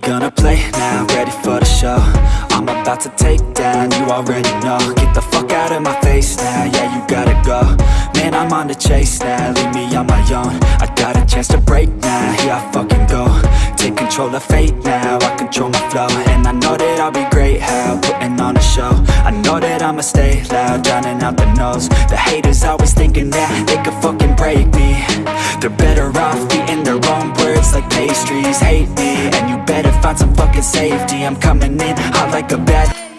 gonna play now, ready for the show. I'm about to take down, you already know. Get the fuck out of my face now, yeah you gotta go. Man, I'm on the chase now, leave me on my own. I got a chance to break now, here I fucking go. Take control of fate now, I control my flow. And I know that I'll be great, how, putting on a show. I know that I'ma stay loud, drowning out the nose The haters always thinking that they could fucking break me. They're better off eating their own words like pastries. Hate me, and you better safety. I'm coming in hot like a bad